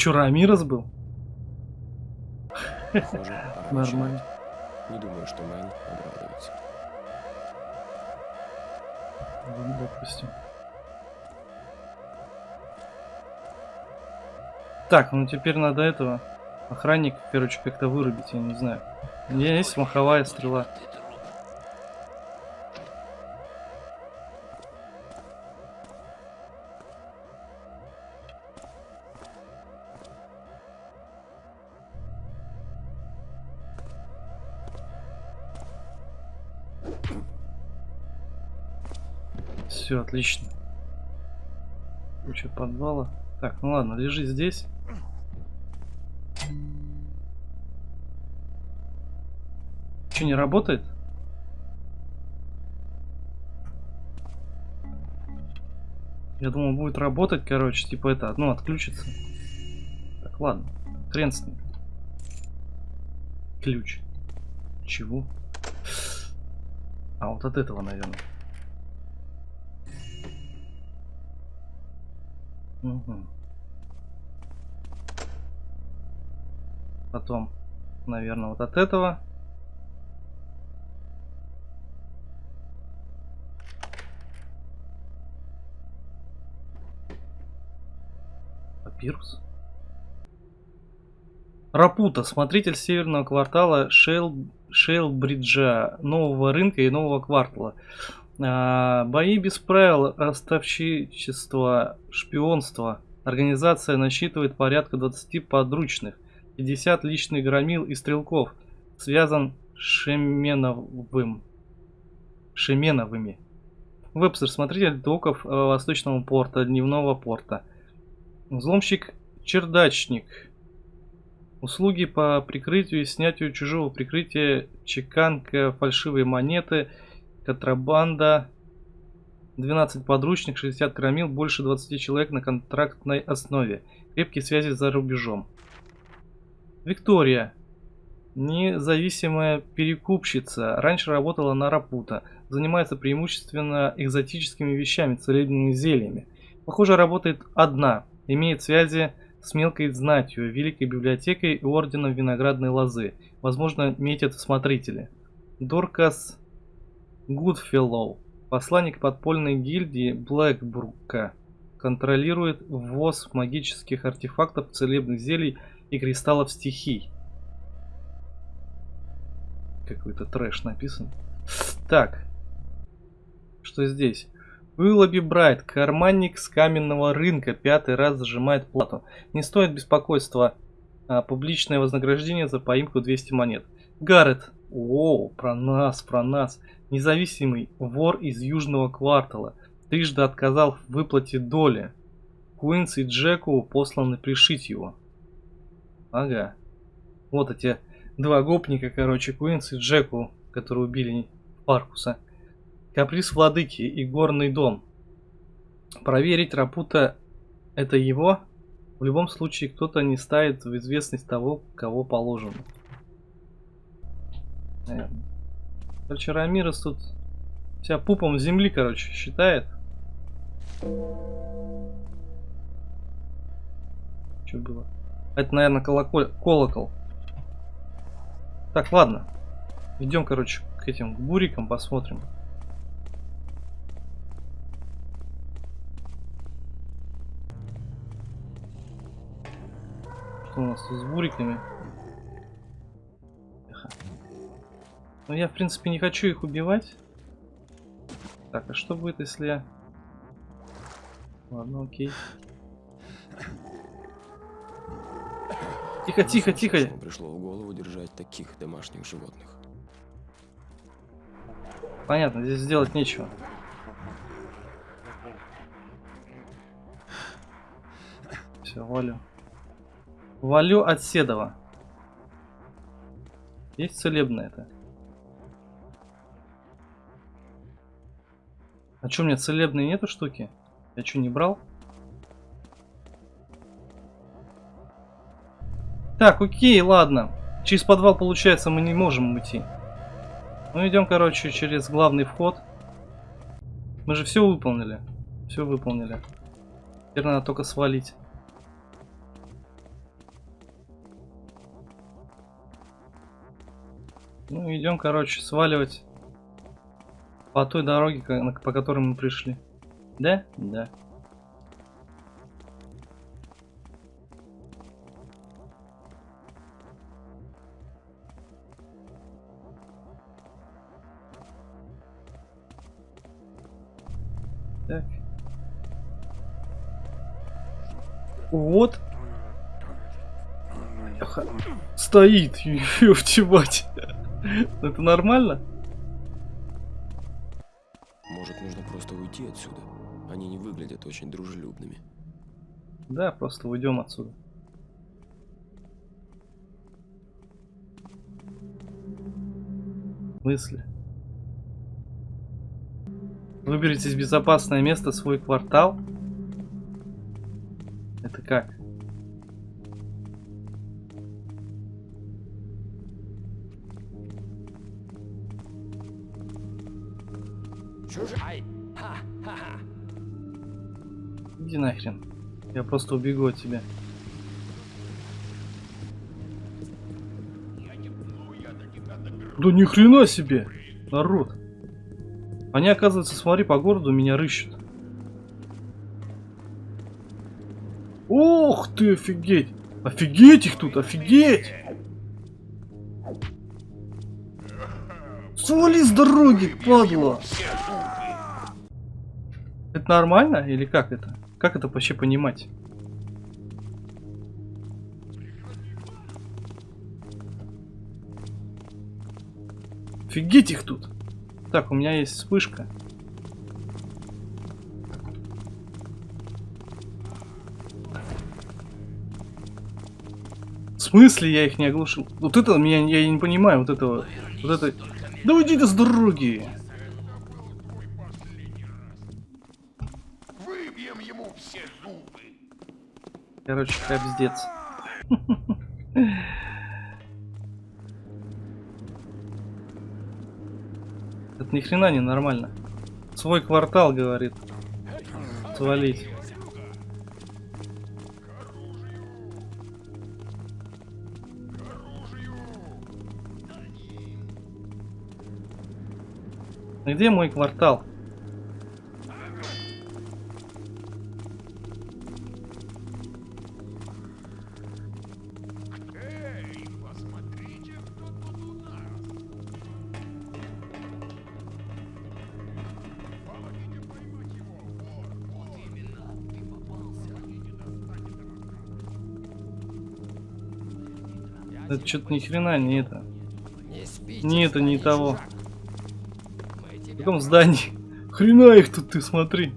что, Рамирос был? Похоже, Нормально. Не думаю, что Мэн обрадуется. Ну, допустим. Так, ну теперь надо этого охранника, короче, как-то вырубить, я не знаю. У меня есть маховая стрела. Все, отлично. Куча подвала. Так, ну ладно, лежи здесь. Что, не работает? Я думал, будет работать, короче, типа это, ну, отключится. Так, ладно. Хрен с ним. Ключ. Чего? А, вот от этого, наверное. Мгм. Потом, наверное, вот от этого. Папирус. Рапута, смотритель северного квартала Шейл, Шейлбриджа, нового рынка и нового квартала. А, бои без правил, ростовщичество, шпионство. Организация насчитывает порядка 20 подручных, 50 личных громил и стрелков. Связан Шеменовым. Шеменовыми. Вебстер, смотритель доков э, Восточного порта, Дневного порта. Взломщик Чердачник. Услуги по прикрытию и снятию чужого прикрытия, чеканка, фальшивые монеты, контрабанда, 12 подручных, 60 громил, больше 20 человек на контрактной основе. Крепкие связи за рубежом. Виктория. Независимая перекупщица. Раньше работала на Рапута. Занимается преимущественно экзотическими вещами, целебными зельями. Похоже, работает одна. Имеет связи с мелкой знатью, Великой библиотекой и Орденом Виноградной Лозы. Возможно, метят смотрители. Доркас Гудфеллоу, посланник подпольной гильдии Блэкбрука, контролирует ввоз магических артефактов, целебных зелий и кристаллов стихий. Какой-то трэш написан. Так, что здесь? Уиллоби Брайт, карманник с каменного рынка, пятый раз зажимает плату. Не стоит беспокойства. А, публичное вознаграждение за поимку 200 монет. Гаррет. О, про нас, про нас. Независимый вор из южного квартала. Трижды отказал в выплате доли. Куинс и Джеку посланы пришить его. Ага. Вот эти два гопника, короче, Куинс и Джеку, которые убили Паркуса. Каприз владыки и горный дом. Проверить Рапута это его? В любом случае кто-то не ставит в известность того, кого положено. Наверное. Короче, Рамирес тут себя пупом земли, короче, считает. Что было? Это, наверное, колокол... колокол. Так, ладно. Идем, короче, к этим к бурикам посмотрим. Что у нас тут с буриками? Ну я, в принципе, не хочу их убивать. Так, а что будет, если я... Ладно, окей. Тихо, тихо, тихо. Пришло в голову держать таких домашних животных. Понятно, здесь сделать нечего. Все, валю. Валю от Седова. Есть целебное это. А что, у меня целебные нету штуки? Я что, не брал? Так, окей, ладно. Через подвал, получается, мы не можем уйти. Ну, идем, короче, через главный вход. Мы же все выполнили. Все выполнили. Теперь надо только свалить. Ну, идем, короче, сваливать по той дороге, по которой мы пришли. Да? Да. Так. Вот. Стоит, ёпти мать. Это нормально? Уйти отсюда? Они не выглядят очень дружелюбными. Да, просто уйдем отсюда. Мысли. Выберите безопасное место свой квартал. Это как? Иди нахрен. Я просто убегу от тебя. Да ни хрена себе, народ. Они, оказывается, смотри, по городу меня рыщут. Ох ты, офигеть! Офигеть их тут, офигеть! Свали с дороги, падла! Это нормально или как это? Как это вообще понимать? Офигеть их тут! Так, у меня есть вспышка. В смысле я их не оглушил? Вот это меня я не понимаю, вот этого. Вот это. Да уйди с дороги! Короче, капздец. Это ни хрена не нормально. Свой квартал, говорит. Свалить. А Где мой квартал? Это что-то ни хрена не это. Не спите, Не, это не того. В каком здании? Хрена их тут ты смотри.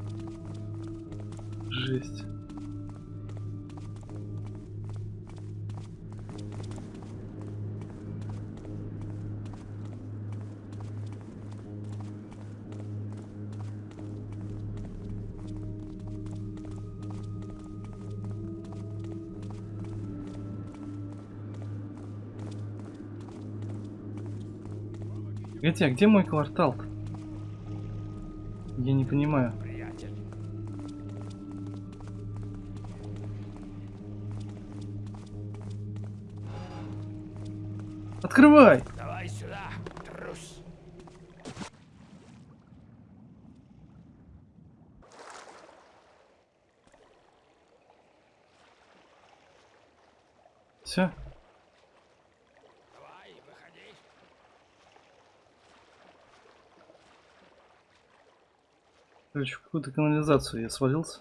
Погоди, а где мой квартал? -то? Я не понимаю. Открывай! Давай сюда, трус. Все. Давай, выходи. Короче, в какую-то канализацию я свалился.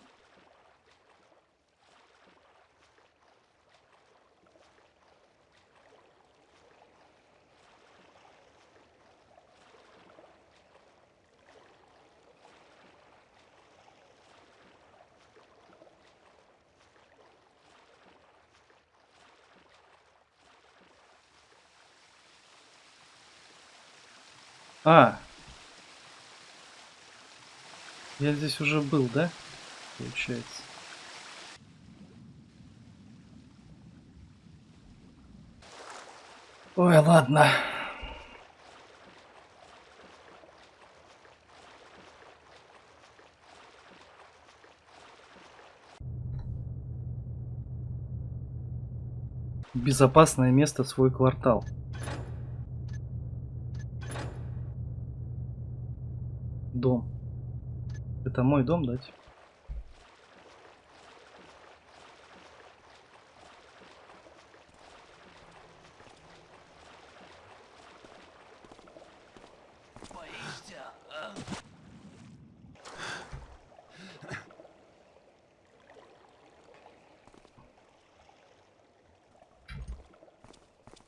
А. Я здесь уже был, да? Получается. Ой, ладно. Безопасное место свой квартал. дом. Это мой дом, да? типа?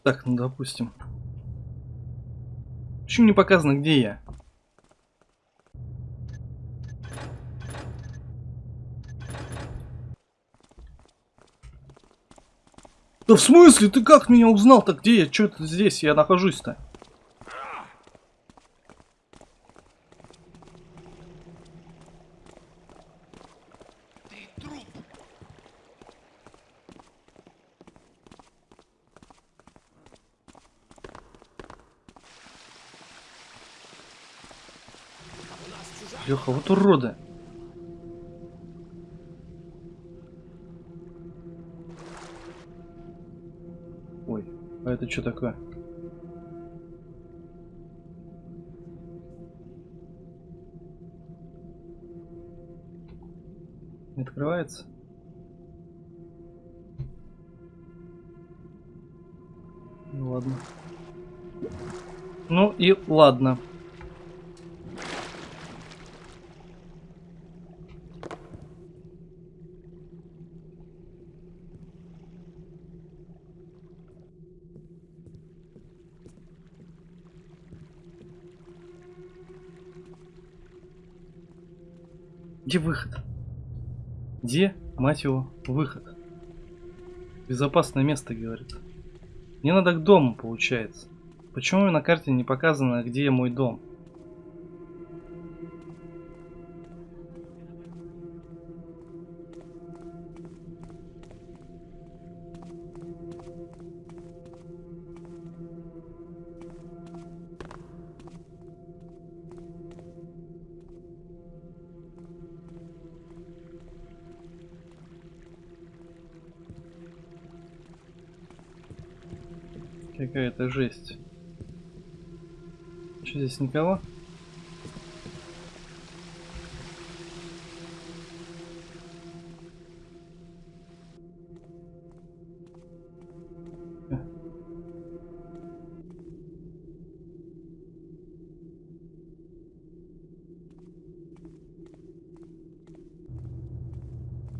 Так, ну допустим. Почему не показано, где я? Да в смысле? Ты как меня узнал-то? Где я? Что это здесь? Я нахожусь-то? Леха, вот уроды. Это что такое? Не открывается? Ну ладно. Ну и ладно. Где выход? Где, мать его, выход? Безопасное место, говорит. Мне надо к дому, получается. Почему на карте не показано, где мой дом? Какая-то жесть. Что здесь никого?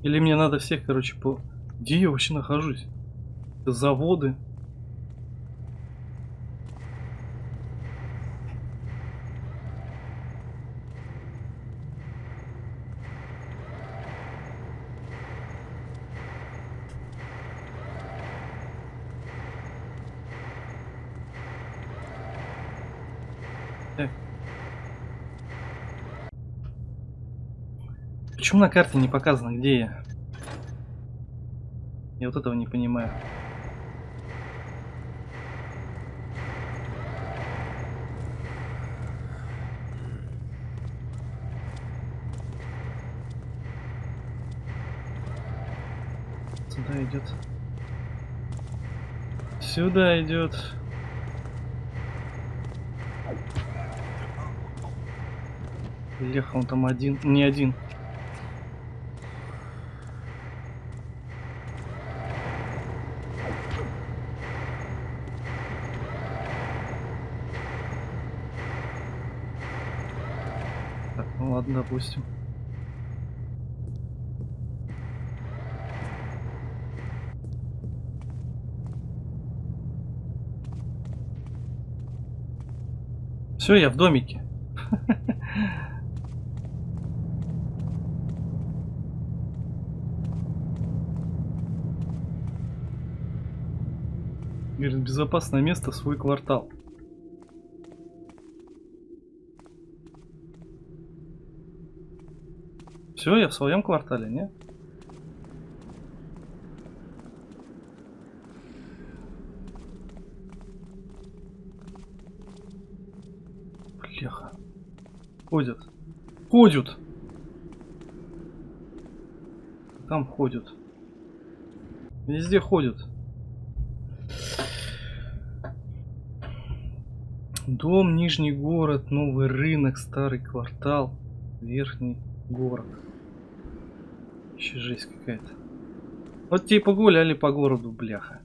Или мне надо всех, короче, по... Где я вообще нахожусь? Это заводы. Почему на карте не показано, где я? Я вот этого не понимаю. Сюда идет. Сюда идет. Леха, он там один. Не один. Так, ну ладно, допустим. Все, я в домике. Говорит, безопасное место, свой квартал. Все, я в своем квартале, не? Бляха. Ходят. Ходят. Там ходят. Везде ходят. Дом, Нижний город, новый рынок, старый квартал, верхний город. Еще жесть какая-то. Вот тебе погуляли по городу, бляха.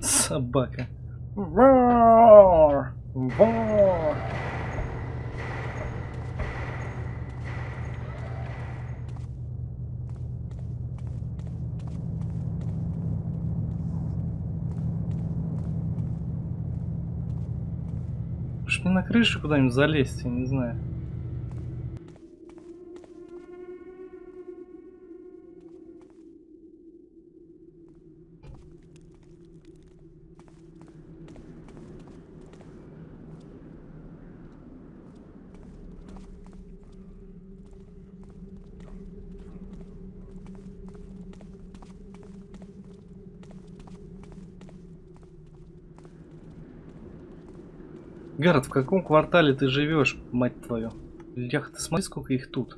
Собака. Вор! Вор! Уж мне на крышу куда-нибудь залезть, я не знаю. Гаррет, в каком квартале ты живешь, мать твою? Лях, ты смотри, сколько их тут.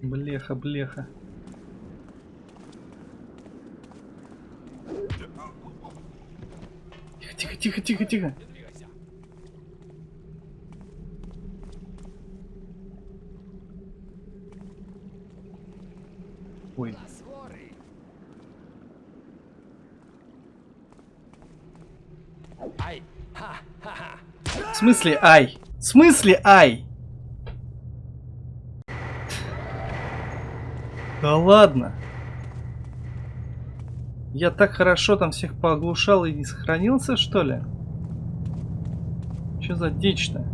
Блеха, блеха. Тихо, тихо, тихо, тихо, тихо. Ой, в смысле ай? В смысле ай? Да ладно. Я так хорошо там всех пооглушал и не сохранился, что ли? Что за дичь-то?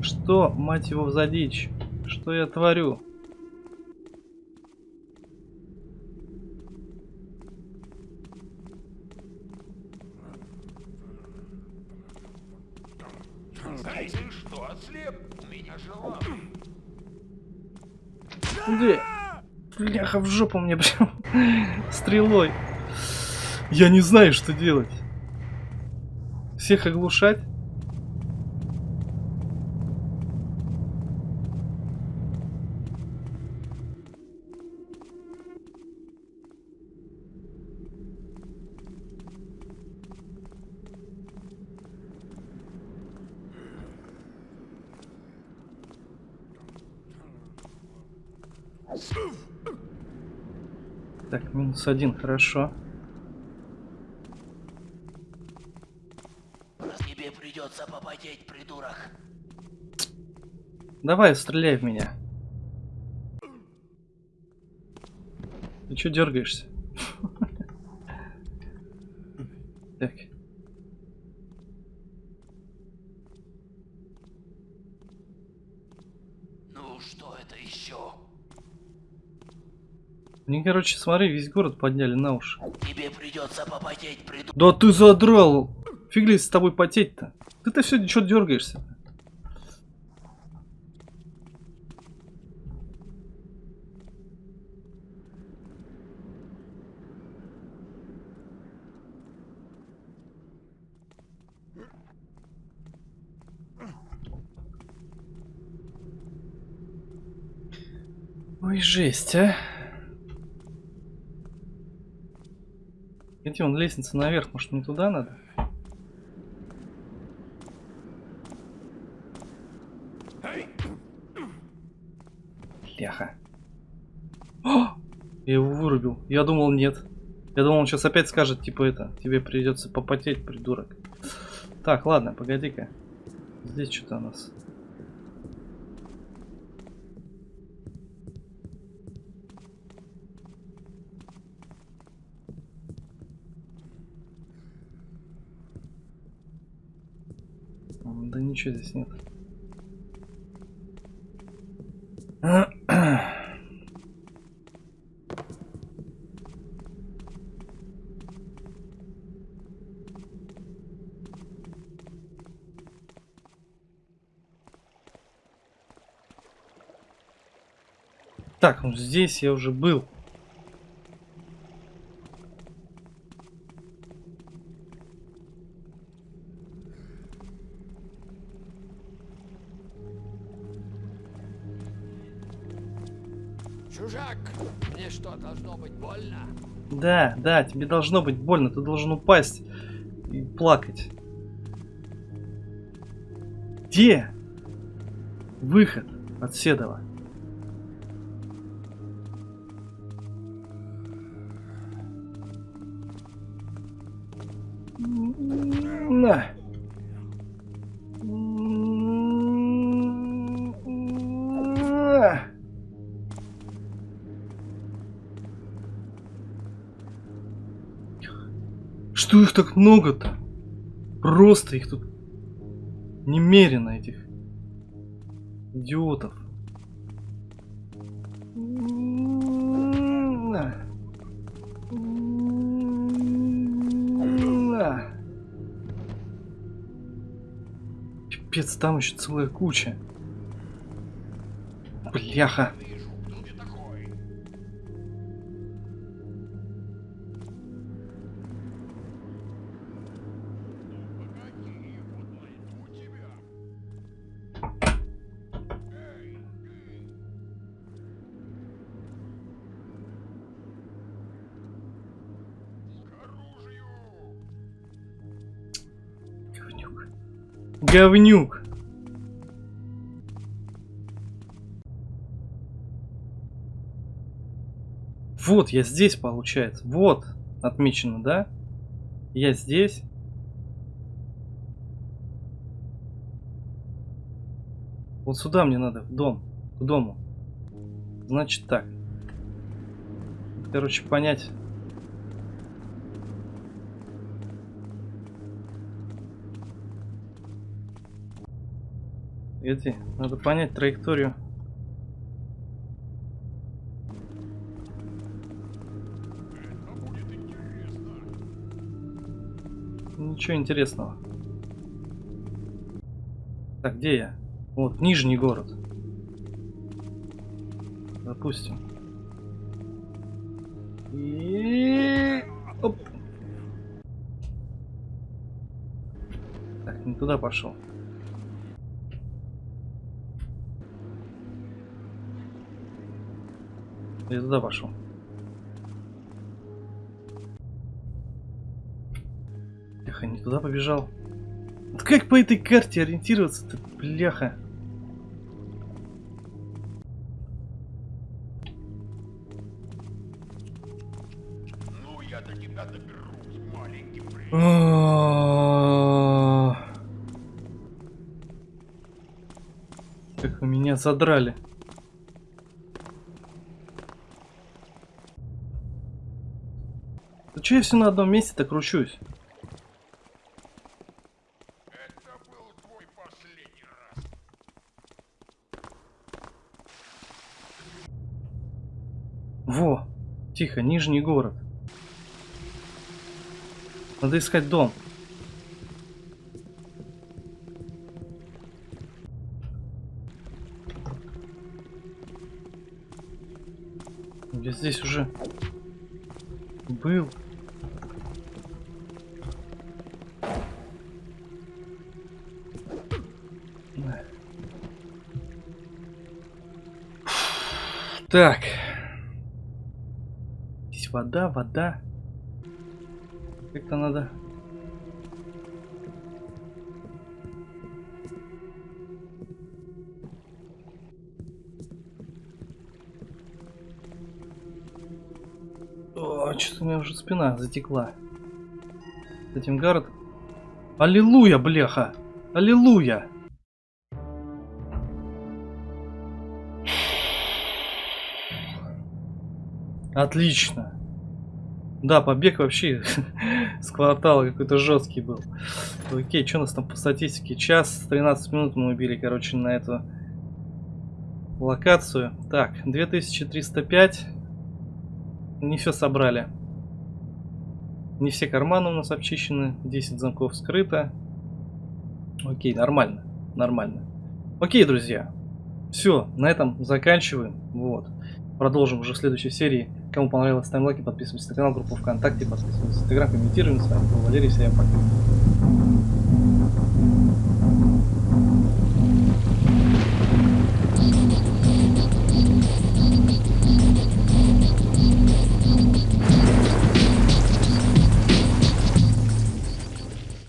Что, мать его, за дичь? Что я творю? Ай, ты что, ослеп? У меня же лапы. Где? Бляха, в жопу мне прям стрелой. Я не знаю, что делать. Всех оглушать? Минус один, хорошо. Тебе придется попотеть, придурок. Давай, стреляй в меня. Ты чё дергаешься? Так. Ну что это еще? Мне, короче, смотри, весь город подняли на уши. Тебе придется попотеть, придурок. Да ты задрал! Фиг ли с тобой потеть-то? Ты-то все что дергаешься? Ой, жесть, а. Где он лестница наверх? Может мне туда надо? Бляха. О! Я его вырубил. Я думал нет. Я думал он сейчас опять скажет, типа это, тебе придется попотеть, придурок. Так, ладно, погоди-ка. Здесь что-то у нас. М, Да ничего здесь нет. Так, ну здесь я уже был. Да, да, тебе должно быть больно, ты должен упасть и плакать. Где выход от Седова? На. Что их так много-то? Просто их тут немерено, этих идиотов. Пипец, там еще целая куча. Бляха. Говнюк. Вот, я здесь, получается. Вот, отмечено, да? Я здесь. Вот сюда мне надо, в дом. К дому. Значит так. Короче, понять. Эти, надо понять траекторию. Ничего интересного. Так, где я? Вот, Нижний город. Допустим. И... Оп. Так, не туда пошел. Я туда пошел. Тихо, не туда побежал. Вот как по этой карте ориентироваться-то, бляха? Ну, я до тебя доберусь, маленький. Как вы меня задрали. Че я все на одном месте-то кручусь? Это был твой последний раз. Во, тихо, Нижний город. Надо искать дом. Я здесь уже был. Так. Здесь вода, вода. Как-то надо... О, что-то у меня уже спина затекла. С этим гард. Аллилуйя, бляха! Аллилуйя! Отлично. Да, побег вообще с квартала какой-то жесткий был. Окей, что у нас там по статистике? Час 13 минут мы убили, короче, на эту локацию. Так, 2305. Не все собрали. Не все карманы у нас обчищены. 10 замков скрыто. Окей, нормально. Нормально. Окей, друзья. Все, на этом заканчиваем. Вот. Продолжим уже в следующей серии. Кому понравилось, ставим лайки, подписывайтесь на канал, группу ВКонтакте, подписывайтесь на Инстаграм, комментируем. С вами был Валерий, всем пока.